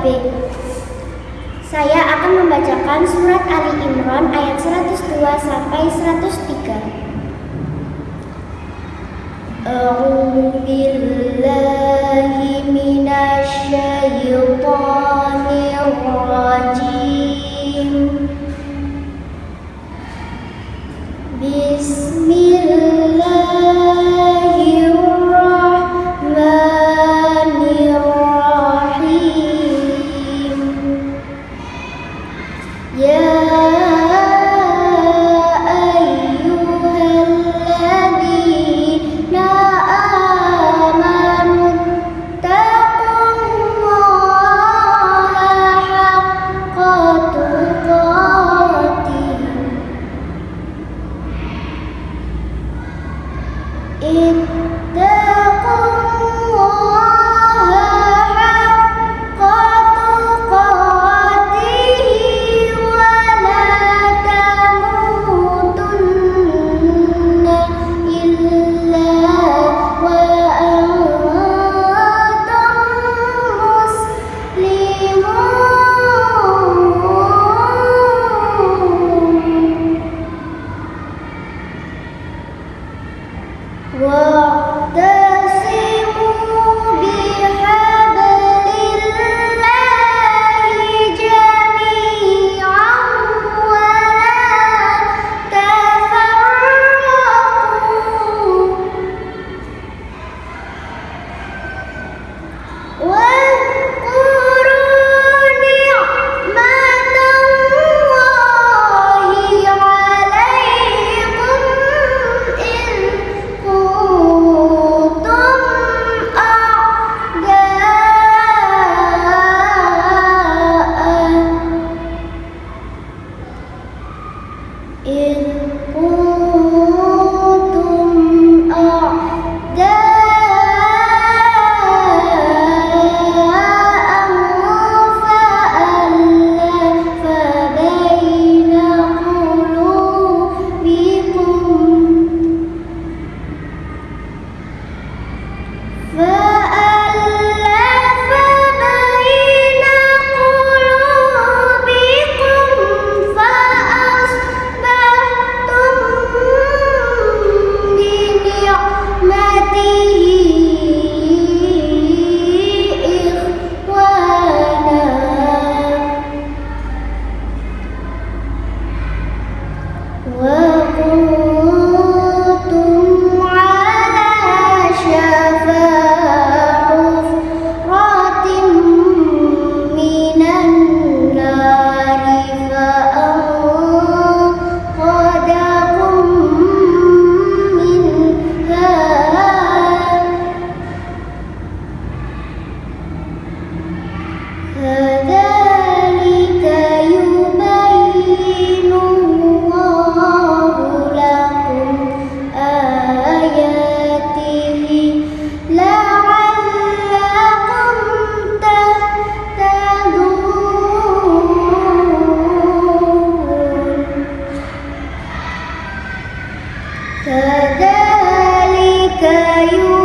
B. Saya akan membacakan surat Ali Imran ayat 102 sampai 103. A'udzu. Bismillahirrahmanirrahim. in Kadalika you.